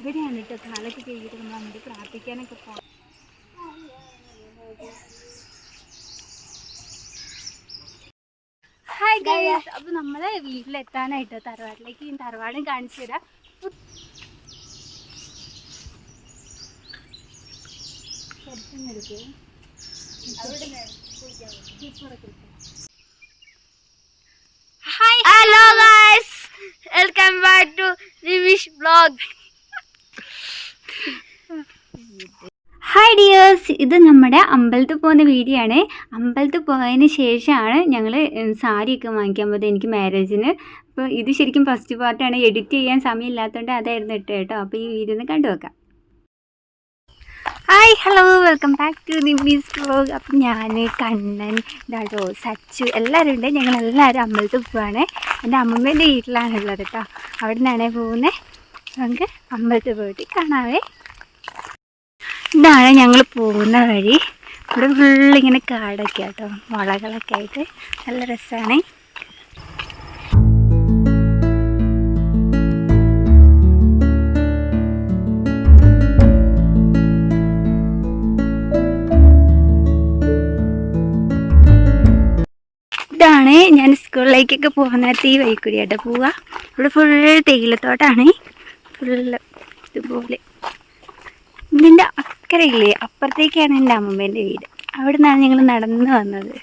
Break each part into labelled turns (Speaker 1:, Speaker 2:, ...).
Speaker 1: ഇവിടെയാണ് കേട്ടോ കാലൊക്കെ കഴിയിട്ട് നമ്മൾ അങ്ങോട്ട് പ്രാർത്ഥിക്കാനൊക്കെ പോകാം ഹായ് ഗൈസ് അപ്പോൾ നമ്മൾ വീട്ടിലെത്താനായിട്ട് തറവാട്ടിലേക്ക് ഈ തറവാടും കാണിച്ചു തരാം. Hi
Speaker 2: hello guys welcome back to Rivish vlog
Speaker 1: hi dears ഇത് നമ്മുടെ അമ്പലത്തിൽ പോകുന്ന വീഡിയോ ആണ്. അമ്പലത്തിൽ പോയതിന് ശേഷമാണ് ഞങ്ങൾ സാരിയൊക്കെ വാങ്ങിക്കാൻ പോയത് എനിക്ക് മാരേജിന് അപ്പോൾ ഇത് ശരിക്കും ഫസ്റ്റ് പാർട്ടാണ് എഡിറ്റ് ചെയ്യാൻ സമയമില്ലാത്തതുകൊണ്ട് അതായിരുന്നു ഇട്ട് കേട്ടോ. അപ്പോൾ ഈ വീഡിയോ ഒന്ന് കണ്ടു നോക്കാം. Hi hello welcome back to Nimmi's vlog അപ്പം ഞാൻ കണ്ണൻ ഡോ സച്ചു എല്ലാവരും ഉണ്ട്. ഞങ്ങൾ എല്ലാവരും അമ്പലത്തിൽ പോവാണ്. എന്റെ അമ്മമ്മേന്റെ വീട്ടിലാണുള്ളത് കേട്ടോ. അവിടെ നിന്നാണേ പോകുന്നത്. നമുക്ക് അമ്പലത്തിൽ പോയിട്ട് കാണാവേ. ഇതാണ് ഞങ്ങൾ പോകുന്ന വഴി. ഇവിടെ ഫുള്ളിങ്ങനെ കാടൊക്കെ കേട്ടോ വളകളൊക്കെ ആയിട്ട്. നല്ല രസമാണ് ഇതാണ് ഞാൻ സ്കൂളിലേക്കൊക്കെ പോകുന്ന നേരത്തെ ഈ വഴിക്കൂടി ആയിട്ട് പോവുക. ഇവിടെ ഫുൾ തേയിലത്തോട്ടാണ്. ഫുള്ള് ഇതുപോലെ. ഇതിന്റെ അക്കരയില്ലേ അപ്പുറത്തേക്കാണ് എന്റെ അമ്മമ്മേന്റെ വീട്. അവിടെ നിന്നാണ് ഞങ്ങൾ നടന്നു വന്നത്.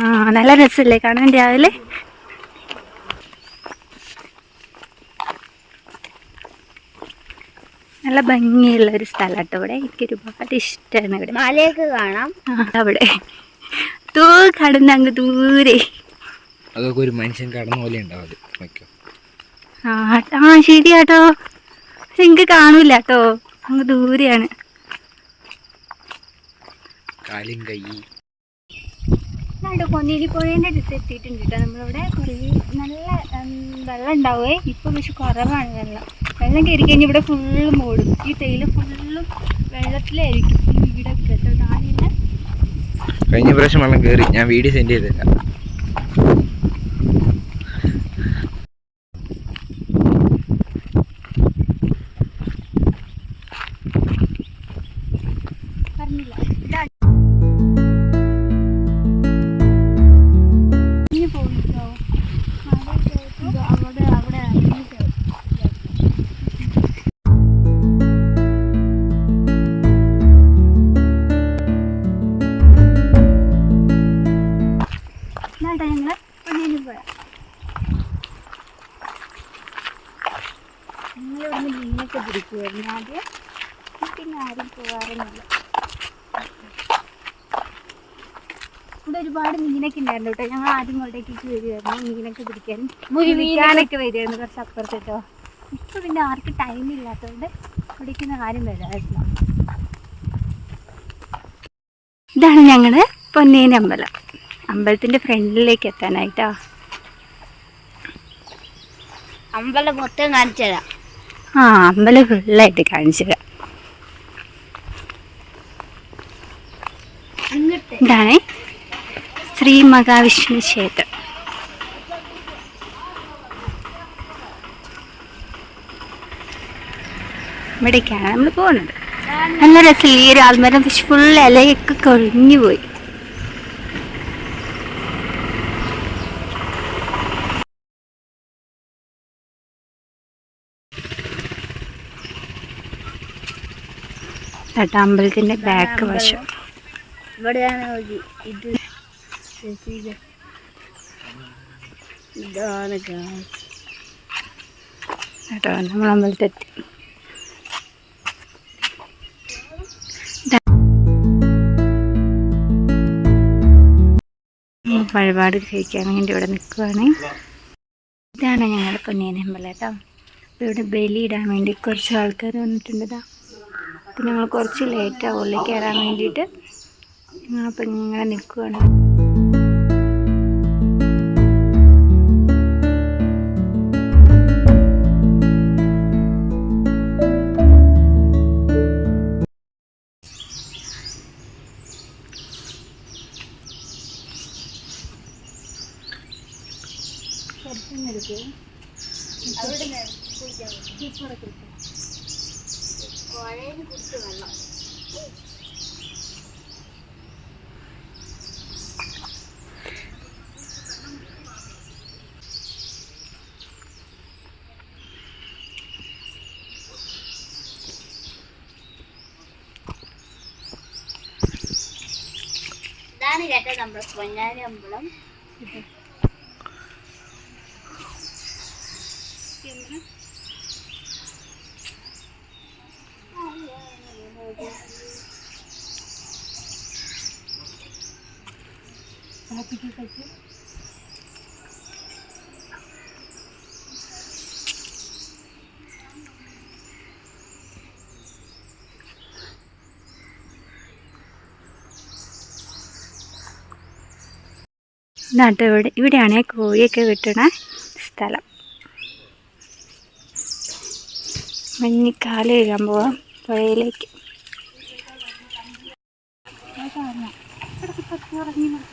Speaker 1: ആ നല്ല രസമല്ലേ കാണാൻ രാവിലെ? നല്ല ഭംഗിയുള്ള ഒരു സ്ഥലമാട്ടോ ഇവിടെ. എനിക്ക് ഒരുപാട് ഇഷ്ടമാണ് ഇവിടെ.
Speaker 2: മലയൊക്കെ കാണാം.
Speaker 1: അവിടെ. തൂ കടന്ന് അങ്ങ് ദൂരെ.
Speaker 3: അതൊക്കെ ഒരു മനുഷ്യൻ കടന്ന പോലെ ഉണ്ടാവും
Speaker 1: ആ ശരിയാട്ടോ. എനിക്ക് കാണൂല കേട്ടോ അങ്ങ് ദൂരെയാണ്. പുഴേന്റെ പൊന്നേരി പുഴേന്റെ അടുത്ത് എത്തിയിട്ടുണ്ട് കേട്ടോ. നമ്മളിവിടെ കുറേ നല്ല വെള്ളം ഉണ്ടാവേ. ഇപ്പോൾ പക്ഷെ കുറവാണ് വെള്ളം. വെള്ളം കയറി കഴിഞ്ഞാൽ ഇവിടെ ഫുള്ള് മൂടും. ഈ തേയില ഫുള്ളും വെള്ളത്തിലായിരിക്കും. ഈ വീടൊക്കെ കേട്ടോ. താഴെ
Speaker 3: കഴിഞ്ഞ പ്രാവശ്യം വെള്ളം കയറി. ഞാൻ വീഡിയോ സെൻഡ് ചെയ്തില്ല
Speaker 1: പിന്നെ ആരും പോകാറൊന്നുമില്ല ഇവിടെ ഒരുപാട് മീനൊക്കെ ഉണ്ടായിരുന്നു കേട്ടോ. ഞങ്ങൾ ആദ്യം ഇങ്ങോട്ടേക്ക് വരുമായിരുന്നു മീനൊക്കെ പിടിക്കാൻ മുരിക്കാനൊക്കെ വരുമായിരുന്നു കുറച്ച് അപ്പുറത്ത് കേട്ടോ. ഇപ്പൊ പിന്നെ ആർക്ക് ടൈം ഇല്ലാത്തതുകൊണ്ട് പിടിക്കുന്ന കാര്യം വരാറില്ല ഇതാണ് ഞങ്ങൾ പൊന്നേനി അമ്പലം. അമ്പലത്തിന്റെ ഫ്രണ്ടിലേക്ക് എത്താനായിട്ടോ.
Speaker 2: അമ്പലം മൊത്തം കാണിച്ചു തരാം.
Speaker 1: ആ അമ്പലം ഫുള്ളായിട്ട് കാണിച്ചു തരാം
Speaker 2: ഇങ്ങോട്ട്
Speaker 1: ഇതാണ് ശ്രീ മഹാവിഷ്ണു ക്ഷേത്രം. ഇവിടേക്കാണ് നമ്മൾ പോകുന്നത്. നല്ല രസമില്ല ഈ ഒരു ആൽമരം ഫുൾ ഇലയൊക്കെ കൊഴിഞ്ഞു പോയി. അമ്പലത്തിന്റെ ബാക്ക് വശം.
Speaker 2: ഇവിടെയാണ് ഇത്. ഇതാണ്.
Speaker 1: കേട്ടോ നമ്മൾ അമ്പലത്തെത്തി വഴിപാട് കഴിക്കാൻ വേണ്ടി ഇവിടെ നിൽക്കുവാണ്. ഇതാണ് ഞങ്ങളുടെ പൊന്നിയൻ അമ്പലം കേട്ടോ. അപ്പോൾ ഇവിടെ ബലി ഇടാൻ വേണ്ടി കുറച്ച് ആൾക്കാർ വന്നിട്ടുണ്ട് ഇതാ അപ്പോൾ ഞങ്ങൾ കുറച്ച് ലേറ്റാണ് ഉള്ളിൽ കയറാൻ വേണ്ടിയിട്ട് ഞങ്ങളപ്പോൾ ഇങ്ങനെ നിൽക്കുവാണ്
Speaker 2: ഇതാണ് കേട്ടോ നമ്മുടെ പൊന്നാനി അമ്പലം.
Speaker 1: ഇതാട്ടോ ഇവിടെ ഇവിടെയാണ് കോഴിയൊക്കെ കിട്ടുന്ന സ്ഥലം. മഞ്ഞിക്കാലം ഇഴാൻ പോവാം പുഴയിലേക്ക്. Thank you.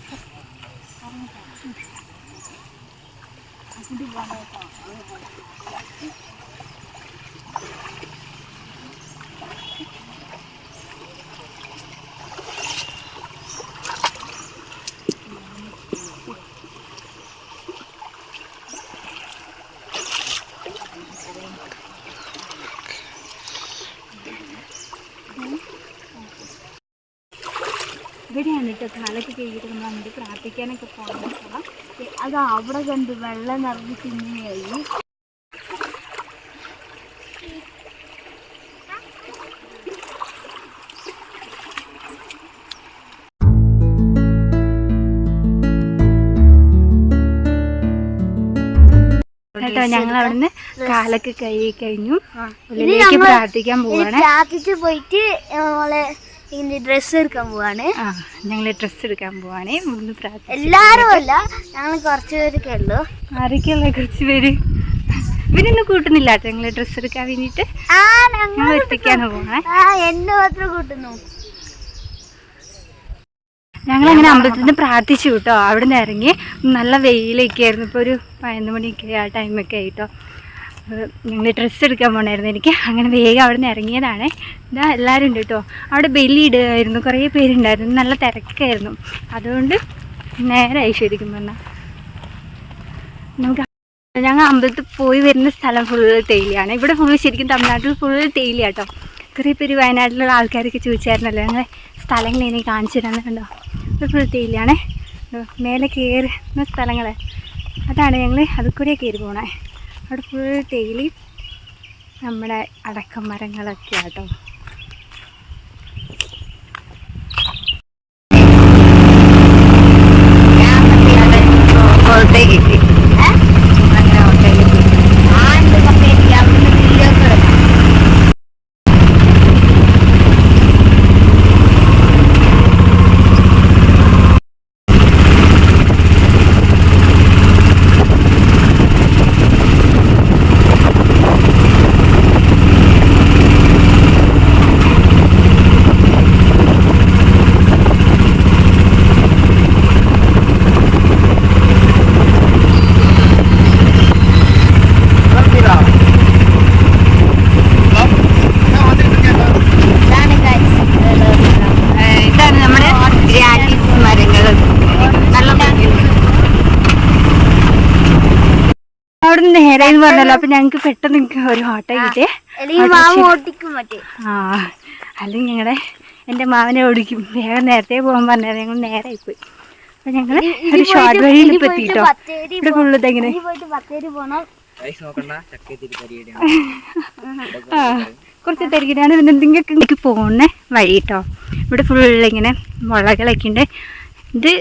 Speaker 1: ഇവിടെയാണ് കേട്ടോ കാലൊക്കെ കഴുകിയിട്ട് നമ്മൾ അങ്ങോട്ട് പ്രാർത്ഥിക്കാനൊക്കെ പോകണം
Speaker 2: അത് അവിടെ കണ്ട് വെള്ളം നിറഞ്ഞ് തിന്നുകയായി.
Speaker 1: കേട്ടോ ഞങ്ങൾ അവിടുന്ന് കാലൊക്കെ കഴുകി കഴിഞ്ഞു. പ്രാർത്ഥിക്കാൻ പോവാണ്.
Speaker 2: പ്രാർത്ഥിച്ചു പോയിട്ട് നമ്മളെ ഇങ്ങനെ ഡ്രസ്സ് എടുക്കാൻ പോവാണ്.
Speaker 1: ആ ഞങ്ങൾ ഡ്രസ്സ് എടുക്കാൻ പോവാണേ. മൂന്ന് പ്രാർത്ഥിച്ചു
Speaker 2: എല്ലാരും അല്ല ഞങ്ങൾ കുറച്ച് പേരൊക്കെ ഉള്ളു.
Speaker 1: ആരൊക്കെയുള്ള കുറച്ച് പേര്. ഇവരൊന്നും കൂട്ടുന്നില്ല കേട്ടോ. ഞങ്ങൾ ഡ്രസ്സ് എടുക്കാൻ വേണ്ടിയിട്ട്
Speaker 2: ആ
Speaker 1: ഞങ്ങൾ എത്തിക്കാണ്
Speaker 2: ആ എന്നെ മാത്രം കൂട്ടുന്നു.
Speaker 1: ഞങ്ങളങ്ങനെ അമ്പലത്തിൽ നിന്ന് പ്രാർത്ഥിച്ചു കേട്ടോ. അവിടെ നിന്ന് ഇറങ്ങി. നല്ല വെയിലൊക്കെ ആയിരുന്നു ഇപ്പോൾ ഒരു പതിനൊന്ന് മണിയൊക്കെ ആ ടൈമൊക്കെ ആയിട്ടോ. ഞങ്ങൾ ഡ്രസ്സ് എടുക്കാൻ പോകണമായിരുന്നു എനിക്ക്. അങ്ങനെ വേഗം അവിടെ നിന്ന് ഇറങ്ങിയതാണ്. ഇതാ എല്ലാവരും ഉണ്ട് കേട്ടോ അവിടെ ബലി ഇടുകയായിരുന്നു. കുറേ പേരുണ്ടായിരുന്നു. നല്ല തിരക്കായിരുന്നു. അതുകൊണ്ട് നേരമായി ശരിക്കും പറഞ്ഞാൽ നമുക്ക് ഞങ്ങൾ അമ്പലത്തിൽ പോയി വരുന്ന സ്ഥലം ഫുൾ തേയിലയാണ്. ഇവിടെ ഫുള്ള് ശരിക്കും തമിഴ്നാട്ടിൽ ഫുൾ തേയില കേട്ടോ കുറേ പേര് വയനാട്ടിലുള്ള ആൾക്കാരൊക്കെ ചോദിച്ചായിരുന്നല്ലോ. ഞങ്ങൾ സ്ഥലങ്ങൾ ഇനി കാണിച്ചു തരാമെന്ന് കണ്ടോ? ഇത് ഫുൾ തേയിലയാണേ. മേലെ കയറുന്ന സ്ഥലങ്ങൾ അതാണ് ഞങ്ങൾ അതിൽ കൂടെ കയറി പോണേ. അവിടെ ഫുൾ തേയിലയും നമ്മുടെ അടക്കം ആട്ടോ ഓട്ടോയിൽ കിട്ടി അങ്ങനെ ഓട്ടോയിൽ കിട്ടി
Speaker 2: ആണ്ട് കപ്പേരിക്ക് അവിടുന്ന് വീഡിയോസ് എടുക്കാം ഇതാണ് guys.
Speaker 1: ഏഹ് ഇതാണ് നമ്മുടെ ഗ്രാൻഡീസ് മരങ്ങൾ നല്ല ഭംഗിയുണ്ട്. അവിടെ നിന്ന് നേരെ പറഞ്ഞല്ലോ അപ്പൊ ഞങ്ങക്ക് പെട്ടെന്ന് ഒരു ഓട്ടോ കിട്ടിയേ.
Speaker 2: അല്ലെങ്കിൽ മാമ ഓട്ടിക്കും
Speaker 1: ആ അല്ലെങ്കിൽ ഞങ്ങളുടെ എന്റെ മാവനെ ഓടിക്കും. വേഗം നേരത്തെ പോകാൻ പറഞ്ഞത് ഞങ്ങൾ നേരെ പോയി അപ്പൊ ഞങ്ങൾ ഒരു ഷോർട്ട് വഴിയിൽ ഇപ്പൊ എത്തിട്ടോ. ഇവിടെ ഫുള്ള് ഇതെങ്ങനെ
Speaker 2: ഇനി പോയിട്ട് ബത്തേരി പോണം.
Speaker 3: റൈസ് ചക്ക തിരികരിയാണ്
Speaker 1: ആ കുറച്ച് തിരക്കിട്ടാണ് പിന്നെ എന്തെങ്കിലുമൊക്കെ എനിക്ക് പോകുന്ന വഴി കേട്ടോ ഇവിടെ ഫുള്ള് ഇങ്ങനെ മുളകളൊക്കെ ഉണ്ട് ഇത്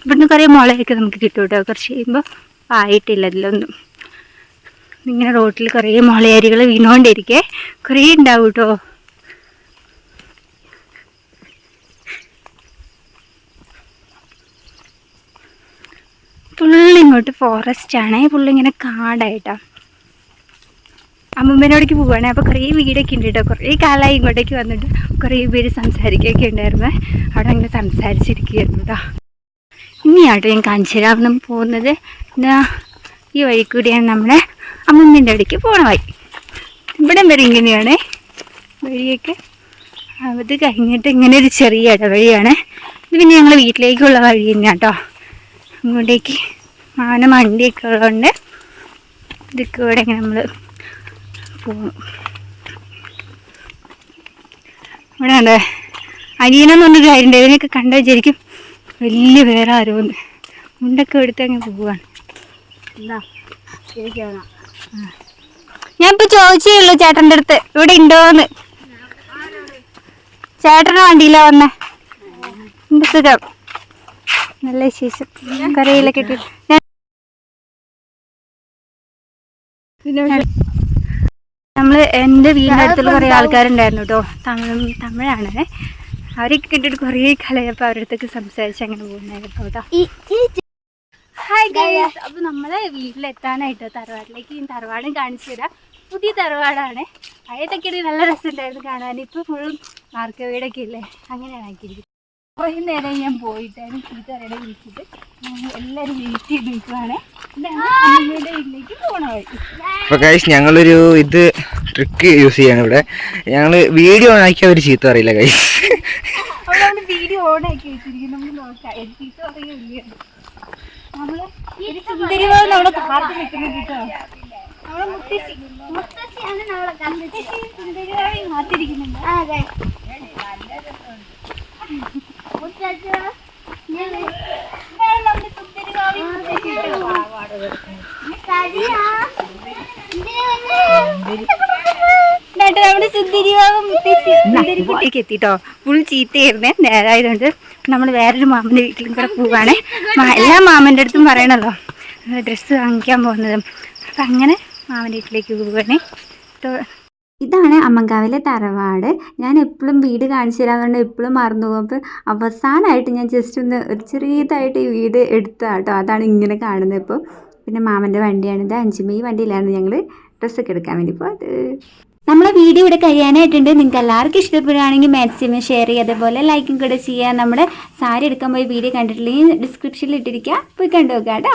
Speaker 1: ഇവിടുന്ന് കുറേ മുളയൊക്കെ നമുക്ക് കിട്ടും കേട്ടോ കുറച്ച് കഴിയുമ്പോൾ ആയിട്ടില്ല ഇതിലൊന്നും. ഇങ്ങനെ റോട്ടിൽ കുറേ മുളയരികൾ വീണുകൊണ്ടിരിക്കേ. കുറേ ഉണ്ടാവും കേട്ടോ ഫുള്ള് ഇങ്ങോട്ട് ഫോറസ്റ്റ് ആണ്. ഫുള്ള് കാടായിട്ടാ. അമ്മമ്മേനോടേക്ക് പോവുകയാണെ അപ്പോൾ കുറേ വീടൊക്കെ ഉണ്ട് കേട്ടോ കുറേ കാലമായി ഇങ്ങോട്ടേക്ക് വന്നിട്ട് കുറേ പേര് സംസാരിക്കുകയൊക്കെ ഉണ്ടായിരുന്നു. അവിടെ അങ്ങനെ സംസാരിച്ചിരിക്കുകയായിരുന്നു കേട്ടോ ഇനിയാട്ടോ ഞാൻ കാഞ്ചിരാവണം പോകുന്നത്. ഈ വഴി കൂടിയാണ് നമ്മുടെ അമ്മമ്മേന്റെ അവിടേക്ക് വഴി. ഇവിടെ വരെ ഇങ്ങനെയാണ്. വഴിയൊക്കെ അത് കഴിഞ്ഞിട്ട് ഇങ്ങനെ ഒരു ചെറിയ ഇടവഴിയാണ്. ഇത് പിന്നെ ഞങ്ങൾ വീട്ടിലേക്കുള്ള വഴി തന്നെയാണ് കേട്ടോ അങ്ങോട്ടേക്ക് മാന വണ്ടിയൊക്കെ ഉള്ളതുകൊണ്ട് ഇതൊക്കെ ഇവിടെ ഇങ്ങനെ നമ്മൾ പോകും ഇവിടെ ഉണ്ട് അനിയനെന്ന് പറഞ്ഞൊരു കാര്യമുണ്ട് ഇതിനൊക്കെ കണ്ടു വിചാരിക്കും വലിയ വേറെ ആരോന്ന് മുണ്ടൊക്കെ എടുത്ത് അങ്ങ് പോവാണ്.
Speaker 2: എന്താ? ശരിക്കാണോ
Speaker 1: ഞാൻ ഇപ്പൊ ചോദിച്ചേ ഉള്ളൂ ചേട്ടന്റെ അടുത്ത്. ഇവിടെ ഉണ്ടോന്ന്. ചേട്ടന് വണ്ടിയിലാ വന്നേ. എന്റെ സുഖം. നല്ല വിശേഷം. കരയിലൊക്കെ കിട്ടി. നമ്മൾ എന്റെ വീടിന്റെ അടുത്തുള്ള കുറേ ആൾക്കാരുണ്ടായിരുന്നു കേട്ടോ. തമിഴ് തമിഴാണ്. അവരൊക്കെ കണ്ടിട്ട് കുറേ കലയപ്പോൾ അവരുടെ അടുത്തൊക്കെ സംസാരിച്ച് അങ്ങനെ പോകുന്നതായിരുന്നു കേട്ടോ. ഹായ് ഗൈസ് അപ്പോൾ നമ്മൾ വീട്ടിലെത്താനായിട്ട് തറവാട്ടിലേക്ക് ഈ തറവാടും കാണിച്ചു തരാം. പുതിയ തറവാടാണ്. പഴയതൊക്കെ നല്ല രസമുണ്ടായിരുന്നു കാണാൻ. ഇപ്പൊ ഫുള്ളും മാർക്ക വീടൊക്കെ ഇല്ലേ? അങ്ങനെയാണ് ആക്കിയിരിക്കുന്നത്. കുറേ നേരം ഞാൻ പോയിട്ടായിരുന്നു ചീത്തറയുടെ വിളിച്ചിട്ട് എല്ലാരും എല്ലാവരും വെയിറ്റ് ചെയ്ത് നിൽക്കുവാണ് അമ്മയുടെ വീട്ടിലേക്ക് പോകണ വഴി.
Speaker 3: അപ്പോൾ കഴിച്ച് ഞങ്ങളൊരു ഇത് ട്രിക്ക് യൂസ് ചെയ്യാണ് ഇവിടെ. ഞങ്ങൾ വീഡിയോ ഓൺ ആക്കി ഒരു ചീത്ത അറിയില്ല കൈസ്
Speaker 1: വീഡിയോ നമ്മൾ വീഡിയോ ഓണാക്കി വെച്ചിരിക്കും നമുക്ക് നോക്കാം. പറയുകയില്ല സുന്ദരിവാദം നമ്മളെ കാത്തു നിൽക്കുന്നത് കേട്ടോ. നമ്മളെ മുത്തശ്ശി
Speaker 2: മുത്തശ്ശിയാണ് നമ്മളെ കണ്ടിട്ട്
Speaker 1: സുന്ദരിവാദം കാത്തിരിക്കുന്നുണ്ട്
Speaker 2: അതെ. മുത്തശ്ശി
Speaker 1: നമ്മുടെ സുന്ദരിവാദി മുത്തശ്ശി നമ്മുടെ സുന്ദരിവാദം മുത്തശ്ശി. സുന്ദരിക്കുട്ടിക്ക് എത്തിട്ടോ. ഫുൾ ചീത്തയായിരുന്നേ. നേരായതുകൊണ്ട് നമ്മൾ വേറൊരു മാമന്റെ വീട്ടിലും കൂടെ പോവാണ്. എല്ലാ മാമന്റെ അടുത്തും പറയണല്ലോ. ഡ്രസ്സ് വാങ്ങിക്കാൻ പോകുന്നതും. അപ്പം അങ്ങനെ മാമന്റെ വീട്ടിലേക്ക് ട്ടോ- ഇതാണ് അമ്മങ്കാവിലെ തറവാട്. ഞാൻ എപ്പോഴും വീട് കാണിച്ചു പറഞ്ഞാൽ എപ്പോഴും മറന്നു പോകും. അപ്പോൾ അവസാനമായിട്ട് ഞാൻ ജസ്റ്റ് ഒന്ന് ഒരു ചെറിയതായിട്ട് ഈ വീട് എടുത്തു കേട്ടോ അതാണ് ഇങ്ങനെ കാണുന്നത് ഇപ്പോൾ പിന്നെ മാമന്റെ വണ്ടിയാണിത് അഞ്ചുമേ വണ്ടിയിലാണ് ഞങ്ങൾ ഡ്രസ്സൊക്കെ എടുക്കാൻ വേണ്ടി പോയത്. നമ്മളെ വീഡിയോ ഇവിടെ കഴിയാനായിട്ടുണ്ട്. നിങ്ങൾക്ക് എല്ലാവർക്കും ഇഷ്ടപ്പെടുകയാണെങ്കിൽ മാക്സിമം ഷെയർ ചെയ്യുക. അതേപോലെ ലൈക്കും കൂടെ ചെയ്യുക. നമ്മുടെ സാരി എടുക്കാൻ പോയി വീഡിയോ കണ്ടിട്ടില്ലെങ്കിൽ ഡിസ്ക്രിപ്ഷനിൽ ഇട്ടിരിക്കുക. പോയി കണ്ടു നോക്കുക കേട്ടോ.